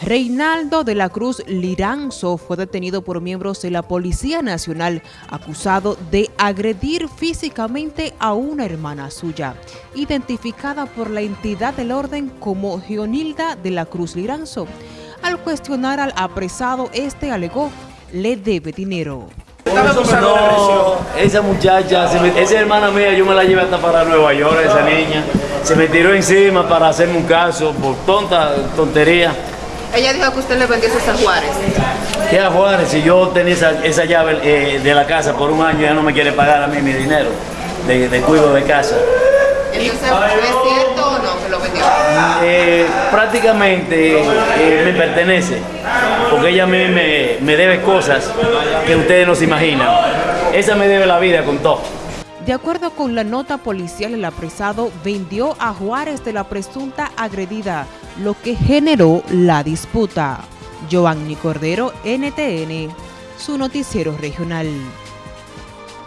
Reinaldo de la Cruz Liranzo fue detenido por miembros de la Policía Nacional acusado de agredir físicamente a una hermana suya, identificada por la entidad del orden como Gionilda de la Cruz Liranzo. Al cuestionar al apresado, este alegó le debe dinero. No, esa muchacha, esa hermana mía, yo me la llevé hasta para Nueva York, esa niña. Se me tiró encima para hacerme un caso por tonta tontería. Ella dijo que usted le vendió a Juárez. ¿Qué a Juárez? Si yo tenía esa, llave eh, de la casa por un año, ella no me quiere pagar a mí mi dinero de, de cuido de casa. Entonces, ¿es cierto o no que lo vendió? Eh, prácticamente eh, me pertenece, porque ella a mí me, me debe cosas que ustedes no se imaginan. Esa me debe la vida con todo. De acuerdo con la nota policial, el apresado vendió a Juárez de la presunta agredida, lo que generó la disputa. Giovanni Cordero, NTN, su noticiero regional.